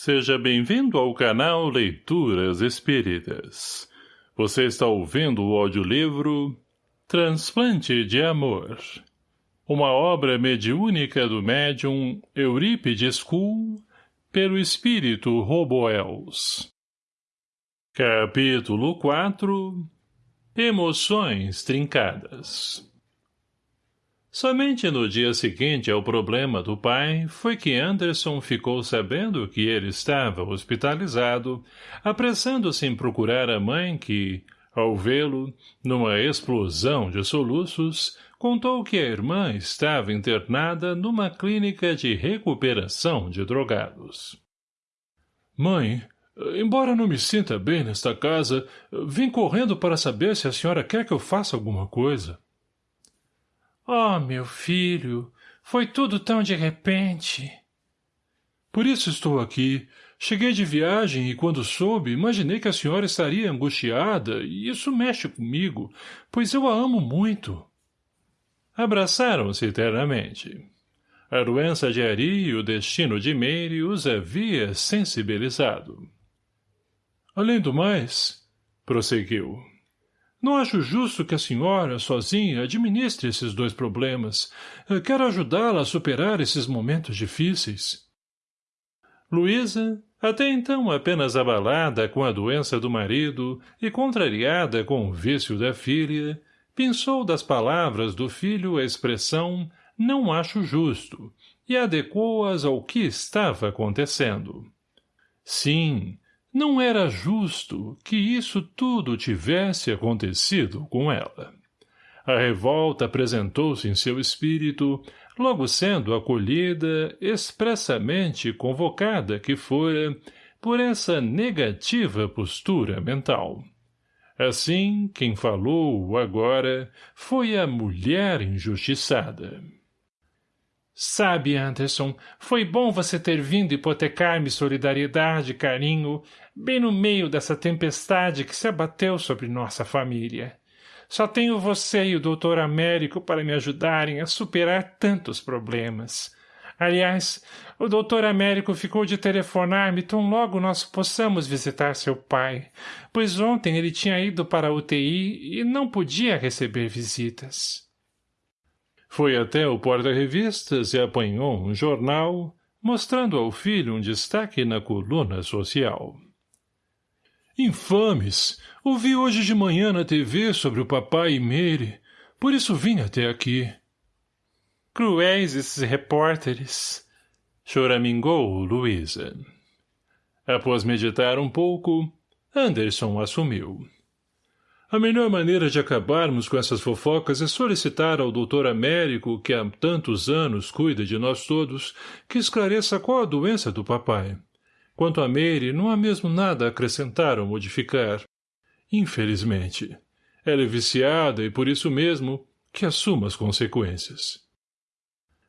Seja bem-vindo ao canal Leituras Espíritas. Você está ouvindo o audiolivro Transplante de Amor. Uma obra mediúnica do médium Eurípides Kuhl pelo espírito Roboels. Capítulo 4 Emoções trincadas Somente no dia seguinte ao problema do pai foi que Anderson ficou sabendo que ele estava hospitalizado, apressando-se em procurar a mãe que, ao vê-lo, numa explosão de soluços, contou que a irmã estava internada numa clínica de recuperação de drogados. Mãe, embora não me sinta bem nesta casa, vim correndo para saber se a senhora quer que eu faça alguma coisa. Oh, meu filho, foi tudo tão de repente. Por isso estou aqui. Cheguei de viagem e, quando soube, imaginei que a senhora estaria angustiada, e isso mexe comigo, pois eu a amo muito. Abraçaram-se eternamente. A doença de Ari e o destino de Meire os havia sensibilizado. Além do mais, prosseguiu, não acho justo que a senhora, sozinha, administre esses dois problemas. Quero ajudá-la a superar esses momentos difíceis. Luísa, até então apenas abalada com a doença do marido e contrariada com o vício da filha, pensou das palavras do filho a expressão não acho justo e adequou-as ao que estava acontecendo. Sim, não era justo que isso tudo tivesse acontecido com ela. A revolta apresentou-se em seu espírito, logo sendo acolhida, expressamente convocada que fora, por essa negativa postura mental. Assim, quem falou agora foi a mulher injustiçada. Sabe, Anderson, foi bom você ter vindo hipotecar-me solidariedade e carinho, bem no meio dessa tempestade que se abateu sobre nossa família. Só tenho você e o doutor Américo para me ajudarem a superar tantos problemas. Aliás, o doutor Américo ficou de telefonar-me tão logo nós possamos visitar seu pai, pois ontem ele tinha ido para a UTI e não podia receber visitas. Foi até o porta-revistas e apanhou um jornal, mostrando ao filho um destaque na coluna social. Infames! Ouvi hoje de manhã na TV sobre o papai e Mary, por isso vim até aqui. Cruéis esses repórteres! Choramingou Luísa. Após meditar um pouco, Anderson assumiu. A melhor maneira de acabarmos com essas fofocas é solicitar ao doutor Américo, que há tantos anos cuida de nós todos, que esclareça qual a doença do papai. Quanto a Meire, não há mesmo nada a acrescentar ou modificar. Infelizmente. Ela é viciada e, por isso mesmo, que assuma as consequências.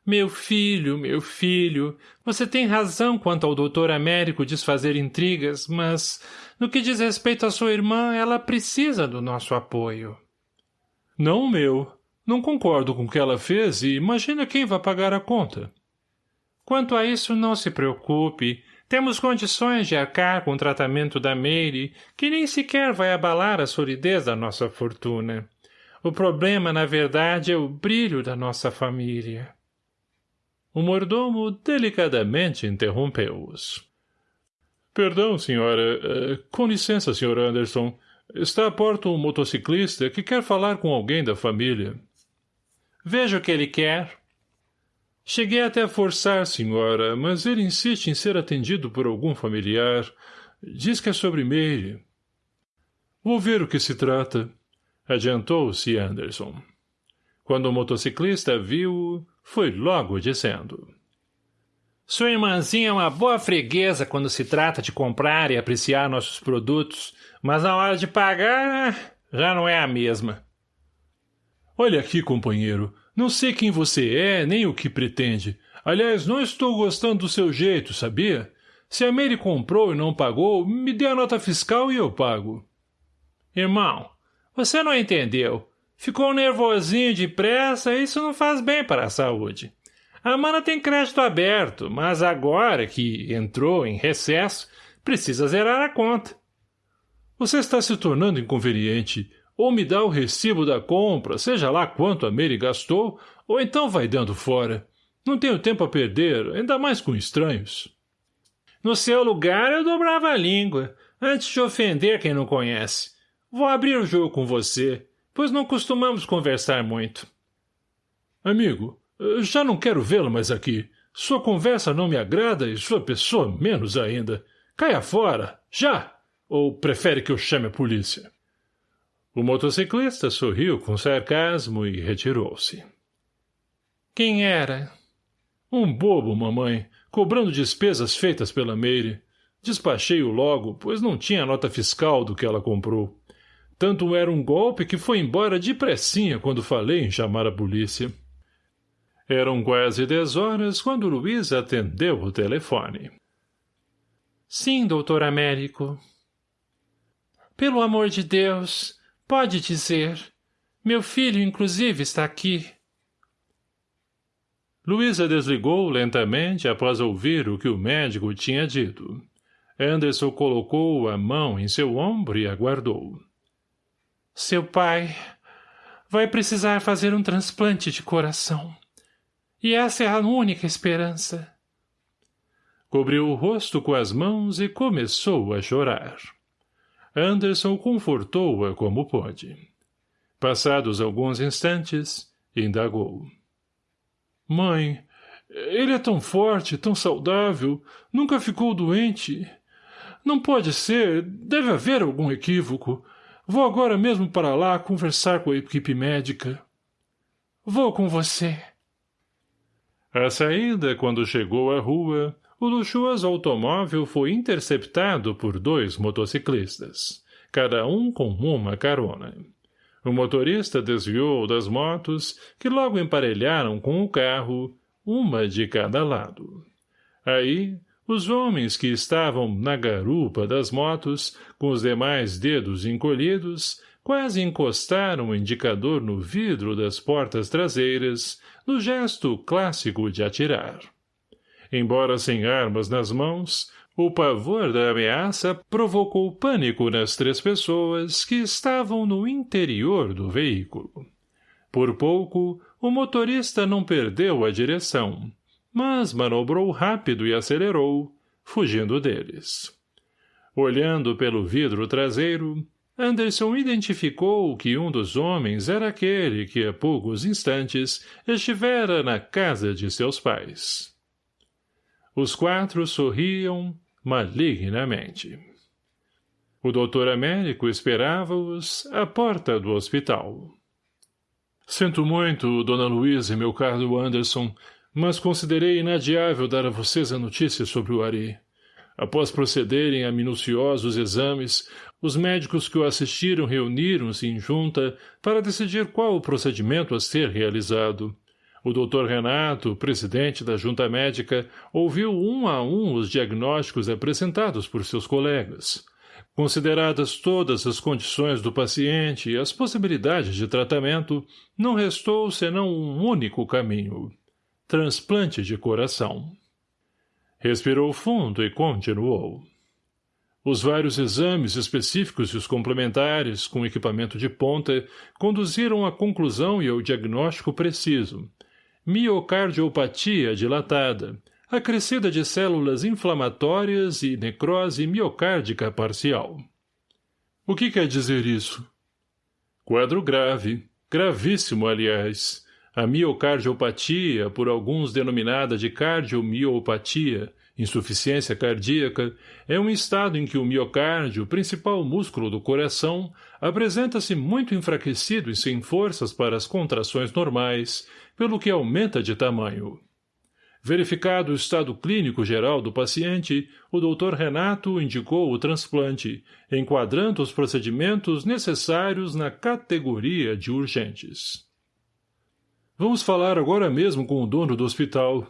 Meu filho, meu filho, você tem razão quanto ao doutor Américo desfazer intrigas, mas, no que diz respeito à sua irmã, ela precisa do nosso apoio. Não meu. Não concordo com o que ela fez e imagina quem vai pagar a conta. Quanto a isso, não se preocupe. Temos condições de arcar com o tratamento da Meire, que nem sequer vai abalar a solidez da nossa fortuna. O problema, na verdade, é o brilho da nossa família. O mordomo delicadamente interrompeu-os. Perdão, senhora. Eh, com licença, senhor Anderson. Está à porta um motociclista que quer falar com alguém da família. Veja o que ele quer. Cheguei até a forçar, senhora, mas ele insiste em ser atendido por algum familiar. Diz que é sobre Meire. Vou ver o que se trata. Adiantou-se Anderson. Quando o motociclista viu, foi logo dizendo. Sua irmãzinha é uma boa freguesa quando se trata de comprar e apreciar nossos produtos, mas na hora de pagar, já não é a mesma. Olha aqui, companheiro, não sei quem você é, nem o que pretende. Aliás, não estou gostando do seu jeito, sabia? Se a Mary comprou e não pagou, me dê a nota fiscal e eu pago. Irmão, você não entendeu. Ficou nervosinho depressa e isso não faz bem para a saúde. A mana tem crédito aberto, mas agora que entrou em recesso, precisa zerar a conta. Você está se tornando inconveniente. Ou me dá o recibo da compra, seja lá quanto a Mary gastou, ou então vai dando fora. Não tenho tempo a perder, ainda mais com estranhos. No seu lugar eu dobrava a língua, antes de ofender quem não conhece. Vou abrir o jogo com você, pois não costumamos conversar muito. Amigo, já não quero vê-lo mais aqui. Sua conversa não me agrada e sua pessoa menos ainda. Caia fora, já! Ou prefere que eu chame a polícia? O motociclista sorriu com sarcasmo e retirou-se. Quem era? Um bobo, mamãe, cobrando despesas feitas pela Meire. Despachei-o logo, pois não tinha nota fiscal do que ela comprou. Tanto era um golpe que foi embora depressinha quando falei em chamar a polícia. Eram quase dez horas quando Luiz atendeu o telefone. Sim, doutor Américo. Pelo amor de Deus, pode dizer. Meu filho, inclusive, está aqui. Luísa desligou lentamente após ouvir o que o médico tinha dito. Anderson colocou a mão em seu ombro e aguardou. Seu pai vai precisar fazer um transplante de coração. E essa é a única esperança. Cobriu o rosto com as mãos e começou a chorar. Anderson confortou-a como pôde. Passados alguns instantes, indagou. Mãe, ele é tão forte, tão saudável, nunca ficou doente. Não pode ser, deve haver algum equívoco. Vou agora mesmo para lá conversar com a equipe médica. Vou com você. À saída, quando chegou à rua, o luxuoso automóvel foi interceptado por dois motociclistas, cada um com uma carona. O motorista desviou das motos, que logo emparelharam com o carro, uma de cada lado. Aí, os homens que estavam na garupa das motos, com os demais dedos encolhidos, quase encostaram o indicador no vidro das portas traseiras, no gesto clássico de atirar. Embora sem armas nas mãos, o pavor da ameaça provocou pânico nas três pessoas que estavam no interior do veículo. Por pouco, o motorista não perdeu a direção, mas manobrou rápido e acelerou, fugindo deles. Olhando pelo vidro traseiro, Anderson identificou que um dos homens era aquele que há poucos instantes estivera na casa de seus pais. Os quatro sorriam malignamente. O doutor Américo esperava-os à porta do hospital. Sinto muito, dona Luísa e meu caro Anderson, mas considerei inadiável dar a vocês a notícia sobre o Ari. Após procederem a minuciosos exames, os médicos que o assistiram reuniram-se em junta para decidir qual o procedimento a ser realizado. O Dr. Renato, presidente da junta médica, ouviu um a um os diagnósticos apresentados por seus colegas. Consideradas todas as condições do paciente e as possibilidades de tratamento, não restou senão um único caminho. Transplante de coração. Respirou fundo e continuou. Os vários exames específicos e os complementares, com equipamento de ponta, conduziram à conclusão e ao diagnóstico preciso. Miocardiopatia dilatada, acrescida de células inflamatórias e necrose miocárdica parcial. O que quer dizer isso? Quadro grave, gravíssimo, aliás. A miocardiopatia, por alguns denominada de cardiomiopatia, insuficiência cardíaca, é um estado em que o miocárdio, principal músculo do coração, apresenta-se muito enfraquecido e sem forças para as contrações normais, pelo que aumenta de tamanho. Verificado o estado clínico geral do paciente, o Dr. Renato indicou o transplante, enquadrando os procedimentos necessários na categoria de urgentes. Vamos falar agora mesmo com o dono do hospital,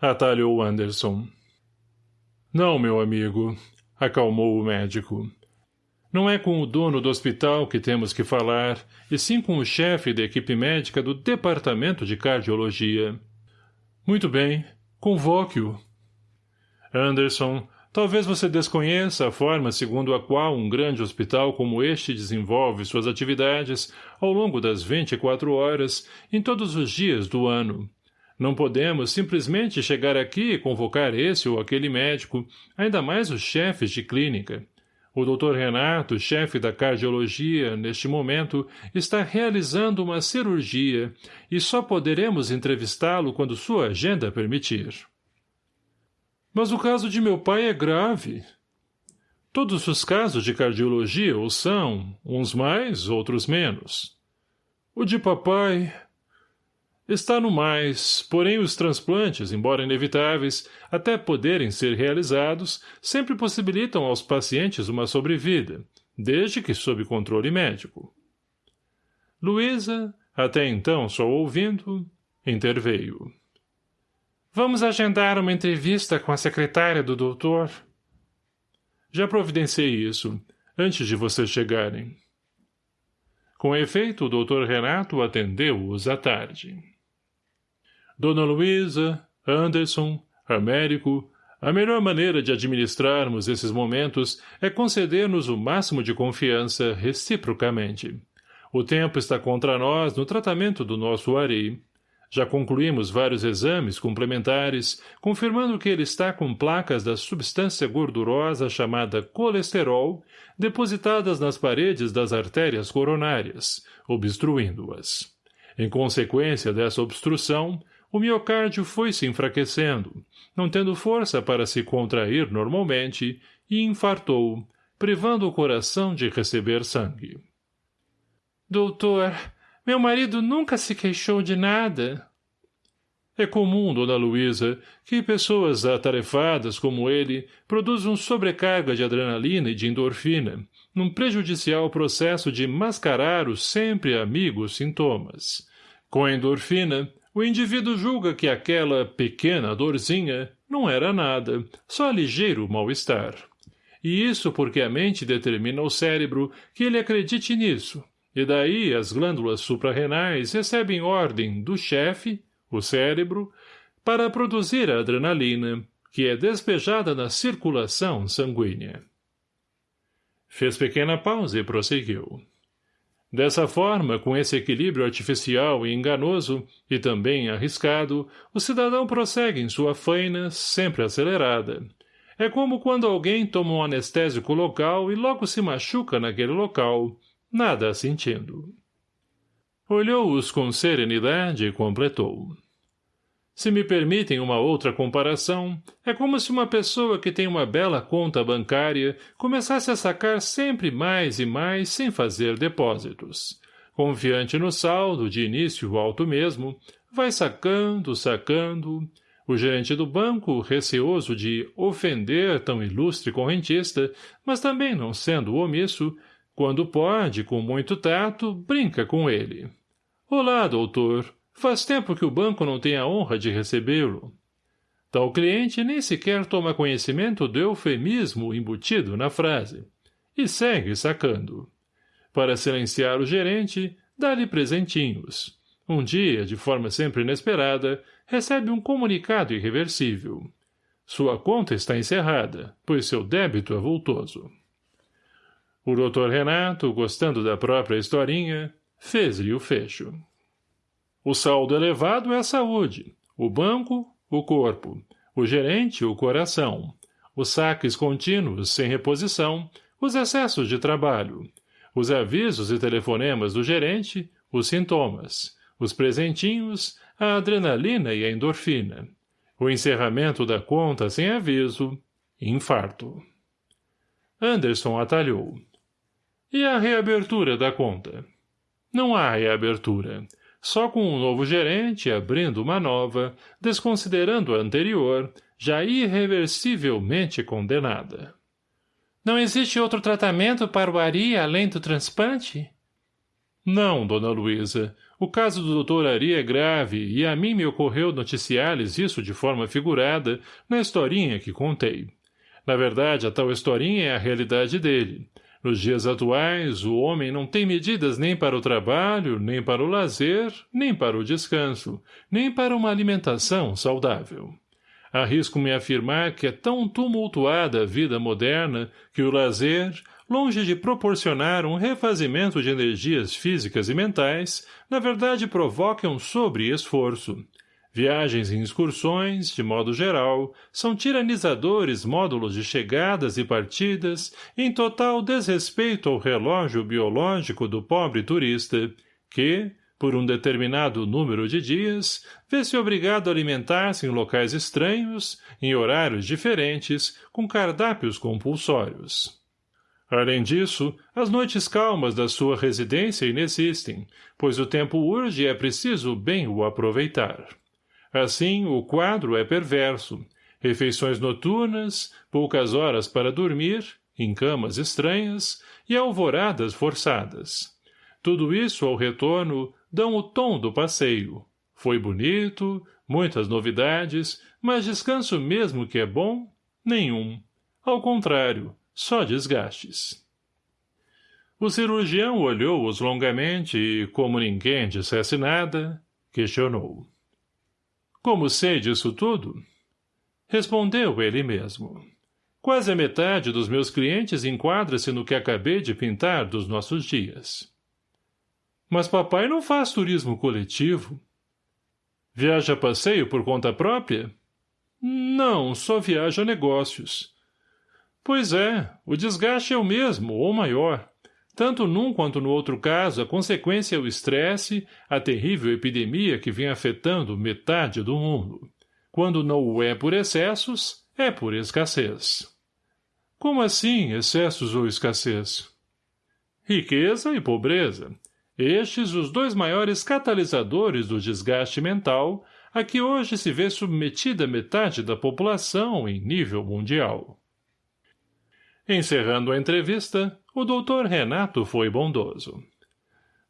atalhou Anderson. Não, meu amigo, acalmou o médico. Não é com o dono do hospital que temos que falar, e sim com o chefe da equipe médica do departamento de cardiologia. Muito bem. Convoque-o. Anderson, talvez você desconheça a forma segundo a qual um grande hospital como este desenvolve suas atividades ao longo das 24 horas em todos os dias do ano. Não podemos simplesmente chegar aqui e convocar esse ou aquele médico, ainda mais os chefes de clínica. O Dr. Renato, chefe da cardiologia, neste momento, está realizando uma cirurgia e só poderemos entrevistá-lo quando sua agenda permitir. Mas o caso de meu pai é grave. Todos os casos de cardiologia o são, uns mais, outros menos. O de papai... Está no mais, porém os transplantes, embora inevitáveis, até poderem ser realizados, sempre possibilitam aos pacientes uma sobrevida, desde que sob controle médico. Luísa, até então só ouvindo, interveio. Vamos agendar uma entrevista com a secretária do doutor? Já providenciei isso, antes de vocês chegarem. Com efeito, o doutor Renato atendeu-os à tarde. Dona Luísa, Anderson, Américo, a melhor maneira de administrarmos esses momentos é conceder-nos o máximo de confiança reciprocamente. O tempo está contra nós no tratamento do nosso Ari. Já concluímos vários exames complementares, confirmando que ele está com placas da substância gordurosa chamada colesterol depositadas nas paredes das artérias coronárias, obstruindo-as. Em consequência dessa obstrução, o miocárdio foi se enfraquecendo, não tendo força para se contrair normalmente, e infartou, privando o coração de receber sangue. Doutor, meu marido nunca se queixou de nada. É comum, dona Luísa, que pessoas atarefadas como ele produzam sobrecarga de adrenalina e de endorfina, num prejudicial processo de mascarar os sempre amigos sintomas. Com a endorfina, o indivíduo julga que aquela pequena dorzinha não era nada, só ligeiro mal-estar. E isso porque a mente determina ao cérebro que ele acredite nisso, e daí as glândulas suprarrenais recebem ordem do chefe, o cérebro, para produzir a adrenalina, que é despejada na circulação sanguínea. Fez pequena pausa e prosseguiu. Dessa forma, com esse equilíbrio artificial e enganoso, e também arriscado, o cidadão prossegue em sua faina, sempre acelerada. É como quando alguém toma um anestésico local e logo se machuca naquele local, nada sentindo. Olhou-os com serenidade e completou. Se me permitem uma outra comparação, é como se uma pessoa que tem uma bela conta bancária começasse a sacar sempre mais e mais sem fazer depósitos. Confiante no saldo, de início alto mesmo, vai sacando, sacando. O gerente do banco, receoso de ofender tão ilustre correntista, mas também não sendo omisso, quando pode, com muito tato, brinca com ele. Olá, doutor. Faz tempo que o banco não tem a honra de recebê-lo. Tal cliente nem sequer toma conhecimento do eufemismo embutido na frase. E segue sacando. Para silenciar o gerente, dá-lhe presentinhos. Um dia, de forma sempre inesperada, recebe um comunicado irreversível. Sua conta está encerrada, pois seu débito é vultoso. O doutor Renato, gostando da própria historinha, fez-lhe o fecho. O saldo elevado é a saúde, o banco, o corpo, o gerente, o coração, os saques contínuos sem reposição, os excessos de trabalho, os avisos e telefonemas do gerente, os sintomas, os presentinhos, a adrenalina e a endorfina, o encerramento da conta sem aviso, infarto. Anderson atalhou. E a reabertura da conta? Não há reabertura só com um novo gerente abrindo uma nova, desconsiderando a anterior, já irreversivelmente condenada. Não existe outro tratamento para o Ari além do transplante? Não, dona Luísa. O caso do doutor Ari é grave e a mim me ocorreu noticiar-lhes isso de forma figurada na historinha que contei. Na verdade, a tal historinha é a realidade dele. Nos dias atuais, o homem não tem medidas nem para o trabalho, nem para o lazer, nem para o descanso, nem para uma alimentação saudável. Arrisco-me a afirmar que é tão tumultuada a vida moderna que o lazer, longe de proporcionar um refazimento de energias físicas e mentais, na verdade provoca um sobre-esforço. Viagens e excursões, de modo geral, são tiranizadores módulos de chegadas e partidas em total desrespeito ao relógio biológico do pobre turista, que, por um determinado número de dias, vê-se obrigado a alimentar-se em locais estranhos, em horários diferentes, com cardápios compulsórios. Além disso, as noites calmas da sua residência inexistem, pois o tempo urge e é preciso bem o aproveitar. Assim, o quadro é perverso. Refeições noturnas, poucas horas para dormir, em camas estranhas, e alvoradas forçadas. Tudo isso, ao retorno, dão o tom do passeio. Foi bonito, muitas novidades, mas descanso mesmo que é bom? Nenhum. Ao contrário, só desgastes. O cirurgião olhou-os longamente e, como ninguém dissesse nada, questionou. Como sei disso tudo? Respondeu ele mesmo. Quase a metade dos meus clientes enquadra-se no que acabei de pintar dos nossos dias. Mas papai não faz turismo coletivo. Viaja a passeio por conta própria? Não, só viaja a negócios. Pois é, o desgaste é o mesmo, ou maior. Tanto num quanto no outro caso, a consequência é o estresse, a terrível epidemia que vem afetando metade do mundo. Quando não o é por excessos, é por escassez. Como assim, excessos ou escassez? Riqueza e pobreza. Estes os dois maiores catalisadores do desgaste mental a que hoje se vê submetida metade da população em nível mundial. Encerrando a entrevista, o doutor Renato foi bondoso.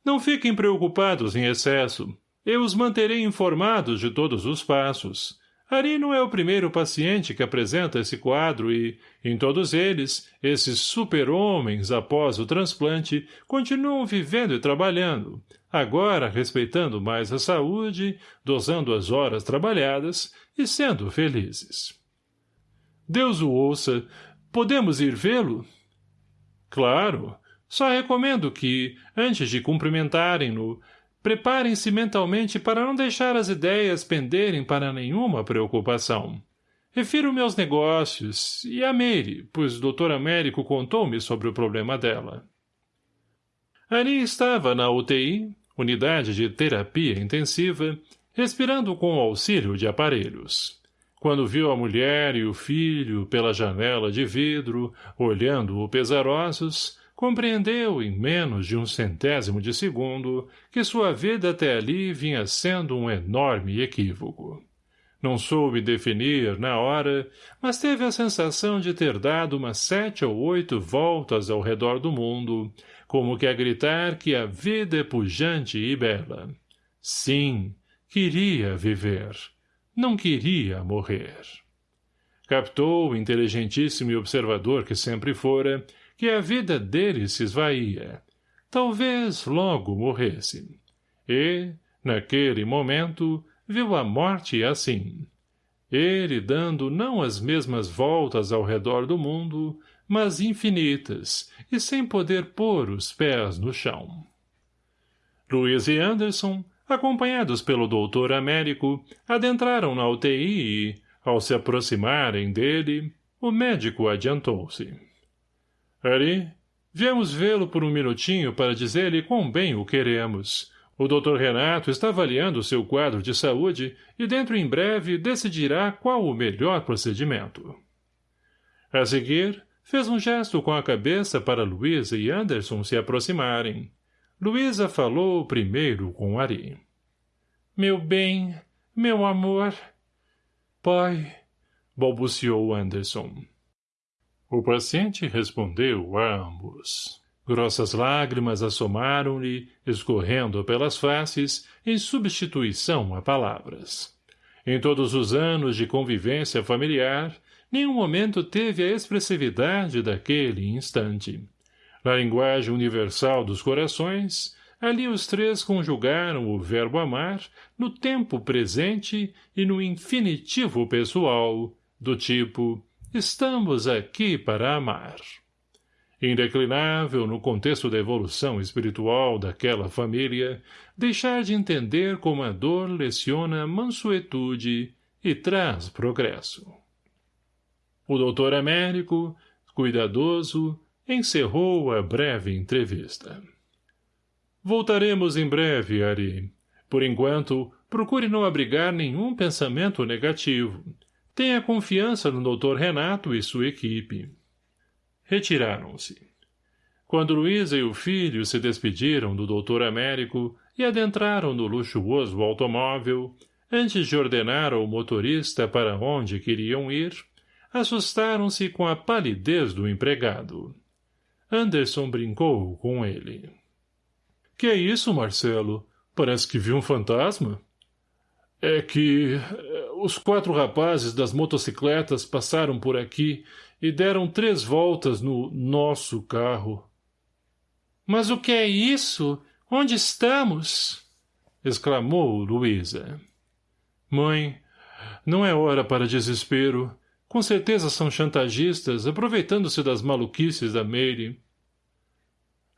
Não fiquem preocupados em excesso. Eu os manterei informados de todos os passos. Ari não é o primeiro paciente que apresenta esse quadro e, em todos eles, esses super-homens, após o transplante, continuam vivendo e trabalhando, agora respeitando mais a saúde, dosando as horas trabalhadas e sendo felizes. Deus o ouça, Podemos ir vê-lo? Claro. Só recomendo que, antes de cumprimentarem-no, preparem-se mentalmente para não deixar as ideias penderem para nenhuma preocupação. Refiro meus negócios e a Mary, pois o Dr. Américo contou-me sobre o problema dela. Ali estava na UTI, unidade de terapia intensiva, respirando com o auxílio de aparelhos. Quando viu a mulher e o filho pela janela de vidro, olhando-o pesarosos, compreendeu em menos de um centésimo de segundo que sua vida até ali vinha sendo um enorme equívoco. Não soube definir na hora, mas teve a sensação de ter dado umas sete ou oito voltas ao redor do mundo, como que a gritar que a vida é pujante e bela. Sim, queria viver não queria morrer. Captou o inteligentíssimo e observador que sempre fora, que a vida dele se esvaía. Talvez logo morresse. E, naquele momento, viu a morte assim. Ele dando não as mesmas voltas ao redor do mundo, mas infinitas, e sem poder pôr os pés no chão. Luiz e Anderson, acompanhados pelo doutor Américo, adentraram na UTI e, ao se aproximarem dele, o médico adiantou-se. Ari, viemos vê-lo por um minutinho para dizer-lhe quão bem o queremos. O doutor Renato está avaliando seu quadro de saúde e dentro em breve decidirá qual o melhor procedimento. A seguir, fez um gesto com a cabeça para Luísa e Anderson se aproximarem. Luísa falou primeiro com Ari. Meu bem, meu amor. Pai, balbuciou Anderson. O paciente respondeu a ambos. Grossas lágrimas assomaram-lhe, escorrendo pelas faces, em substituição a palavras. Em todos os anos de convivência familiar, nenhum momento teve a expressividade daquele instante. Na linguagem universal dos corações, ali os três conjugaram o verbo amar no tempo presente e no infinitivo pessoal, do tipo estamos aqui para amar. Indeclinável no contexto da evolução espiritual daquela família, deixar de entender como a dor leciona mansuetude e traz progresso. O doutor Américo, cuidadoso, encerrou a breve entrevista. Voltaremos em breve, Ari. Por enquanto, procure não abrigar nenhum pensamento negativo. Tenha confiança no Dr. Renato e sua equipe. Retiraram-se. Quando Luísa e o filho se despediram do doutor Américo e adentraram no luxuoso automóvel, antes de ordenar ao motorista para onde queriam ir, assustaram-se com a palidez do empregado. Anderson brincou com ele. — Que é isso, Marcelo? Parece que viu um fantasma? — É que... Eh, os quatro rapazes das motocicletas passaram por aqui e deram três voltas no nosso carro. — Mas o que é isso? Onde estamos? — exclamou Luísa. — Mãe, não é hora para desespero. Com certeza são chantagistas, aproveitando-se das maluquices da Meire.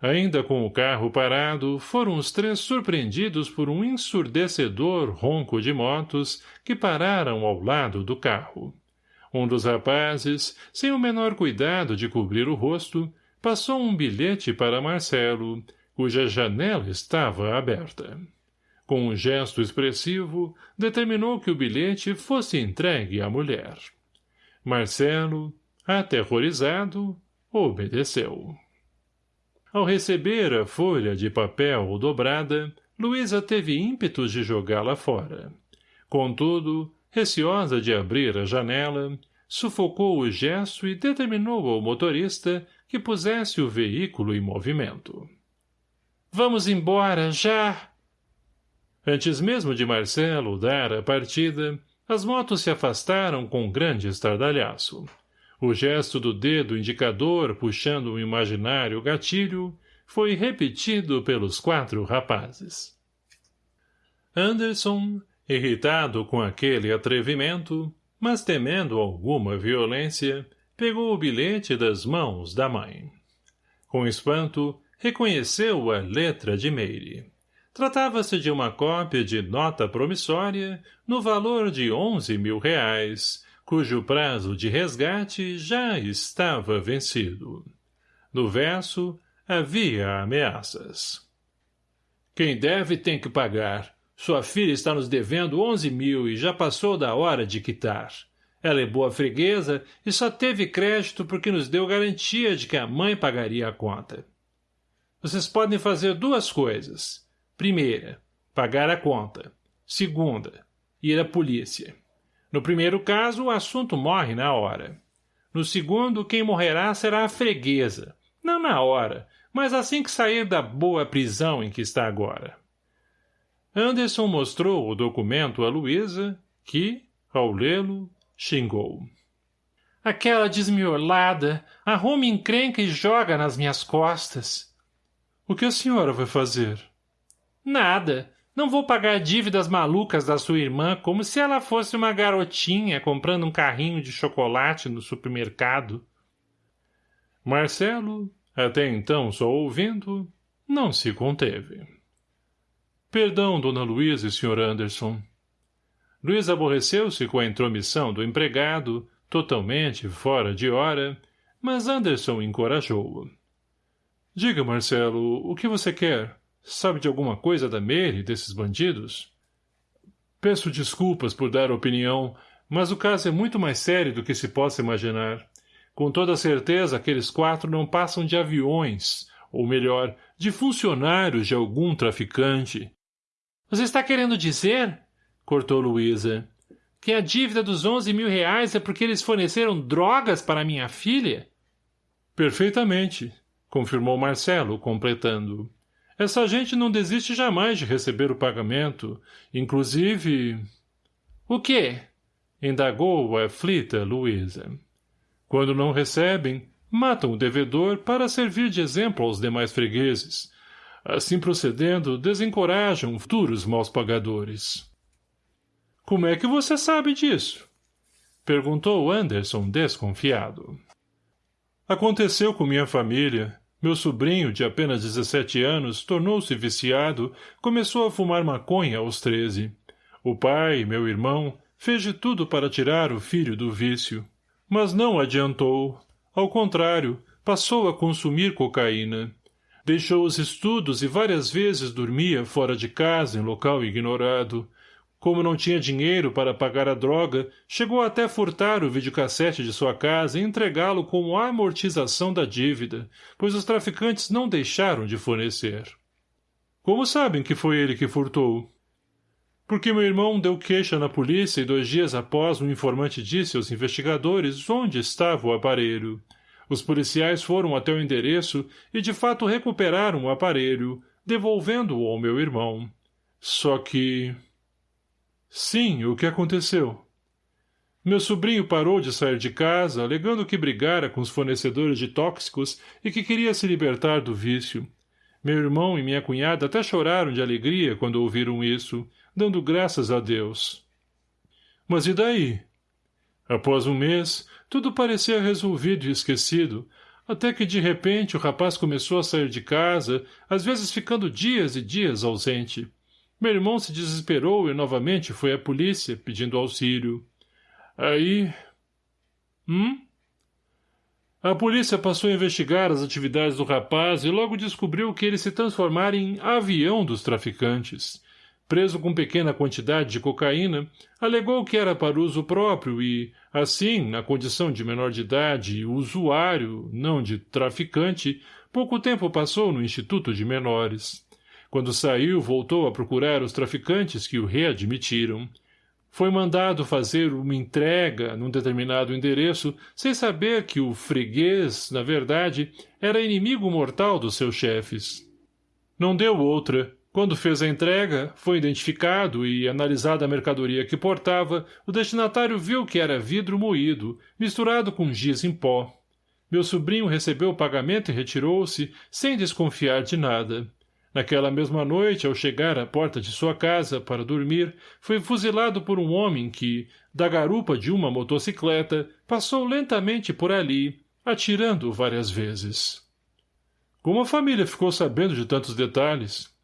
Ainda com o carro parado, foram os três surpreendidos por um ensurdecedor ronco de motos que pararam ao lado do carro. Um dos rapazes, sem o menor cuidado de cobrir o rosto, passou um bilhete para Marcelo, cuja janela estava aberta. Com um gesto expressivo, determinou que o bilhete fosse entregue à mulher. Marcelo, aterrorizado, obedeceu. Ao receber a folha de papel dobrada, Luísa teve ímpetos de jogá-la fora. Contudo, receosa de abrir a janela, sufocou o gesto e determinou ao motorista que pusesse o veículo em movimento. — Vamos embora, já! Antes mesmo de Marcelo dar a partida, as motos se afastaram com grande estardalhaço. O gesto do dedo indicador puxando um imaginário gatilho foi repetido pelos quatro rapazes. Anderson, irritado com aquele atrevimento, mas temendo alguma violência, pegou o bilhete das mãos da mãe. Com espanto, reconheceu a letra de Meire. Tratava-se de uma cópia de nota promissória no valor de onze mil reais, cujo prazo de resgate já estava vencido. No verso, havia ameaças. Quem deve tem que pagar. Sua filha está nos devendo onze mil e já passou da hora de quitar. Ela é boa freguesa e só teve crédito porque nos deu garantia de que a mãe pagaria a conta. Vocês podem fazer duas coisas. Primeira, pagar a conta. Segunda, ir à polícia. No primeiro caso, o assunto morre na hora. No segundo, quem morrerá será a freguesa. Não na hora, mas assim que sair da boa prisão em que está agora. Anderson mostrou o documento a Luísa, que, ao lê-lo, xingou. Aquela desmiolada arruma encrenca e joga nas minhas costas. O que a senhora vai fazer? Nada. Não vou pagar dívidas malucas da sua irmã como se ela fosse uma garotinha comprando um carrinho de chocolate no supermercado. Marcelo, até então só ouvindo, não se conteve. Perdão, dona Luísa e Sr. Anderson. Luiz aborreceu-se com a intromissão do empregado, totalmente fora de hora, mas Anderson encorajou-o. Diga, Marcelo, o que você quer? Sabe de alguma coisa da Mary, desses bandidos? Peço desculpas por dar opinião, mas o caso é muito mais sério do que se possa imaginar. Com toda certeza, aqueles quatro não passam de aviões, ou melhor, de funcionários de algum traficante. Você está querendo dizer, cortou Luísa, que a dívida dos onze mil reais é porque eles forneceram drogas para minha filha? Perfeitamente, confirmou Marcelo, completando. Essa gente não desiste jamais de receber o pagamento. Inclusive... O quê? Indagou a aflita Luísa. Quando não recebem, matam o devedor para servir de exemplo aos demais fregueses. Assim procedendo, desencorajam futuros maus pagadores. Como é que você sabe disso? Perguntou Anderson desconfiado. Aconteceu com minha família. Meu sobrinho, de apenas 17 anos, tornou-se viciado, começou a fumar maconha aos 13. O pai, meu irmão, fez de tudo para tirar o filho do vício. Mas não adiantou. Ao contrário, passou a consumir cocaína. Deixou os estudos e várias vezes dormia fora de casa em local ignorado. Como não tinha dinheiro para pagar a droga, chegou até furtar o videocassete de sua casa e entregá-lo como amortização da dívida, pois os traficantes não deixaram de fornecer. Como sabem que foi ele que furtou? Porque meu irmão deu queixa na polícia e dois dias após um informante disse aos investigadores onde estava o aparelho. Os policiais foram até o endereço e de fato recuperaram o aparelho, devolvendo-o ao meu irmão. Só que... Sim, o que aconteceu? Meu sobrinho parou de sair de casa, alegando que brigara com os fornecedores de tóxicos e que queria se libertar do vício. Meu irmão e minha cunhada até choraram de alegria quando ouviram isso, dando graças a Deus. Mas e daí? Após um mês, tudo parecia resolvido e esquecido, até que de repente o rapaz começou a sair de casa, às vezes ficando dias e dias ausente. Meu irmão se desesperou e novamente foi à polícia, pedindo auxílio. Aí... Hum? A polícia passou a investigar as atividades do rapaz e logo descobriu que ele se transformara em avião dos traficantes preso com pequena quantidade de cocaína, alegou que era para uso próprio e, assim, na condição de menor de idade e usuário, não de traficante, pouco tempo passou no Instituto de Menores. Quando saiu, voltou a procurar os traficantes que o readmitiram. Foi mandado fazer uma entrega num determinado endereço, sem saber que o freguês, na verdade, era inimigo mortal dos seus chefes. Não deu outra, quando fez a entrega, foi identificado e, analisada a mercadoria que portava, o destinatário viu que era vidro moído, misturado com giz em pó. Meu sobrinho recebeu o pagamento e retirou-se, sem desconfiar de nada. Naquela mesma noite, ao chegar à porta de sua casa para dormir, foi fuzilado por um homem que, da garupa de uma motocicleta, passou lentamente por ali, atirando várias vezes. Como a família ficou sabendo de tantos detalhes?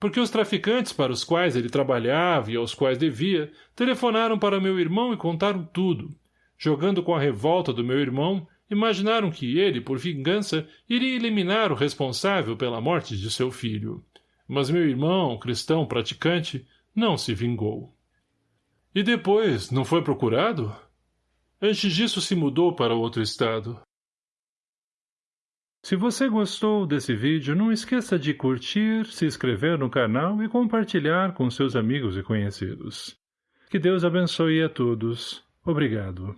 porque os traficantes para os quais ele trabalhava e aos quais devia telefonaram para meu irmão e contaram tudo. Jogando com a revolta do meu irmão, imaginaram que ele, por vingança, iria eliminar o responsável pela morte de seu filho. Mas meu irmão, cristão praticante, não se vingou. E depois, não foi procurado? Antes disso se mudou para outro estado. Se você gostou desse vídeo, não esqueça de curtir, se inscrever no canal e compartilhar com seus amigos e conhecidos. Que Deus abençoe a todos. Obrigado.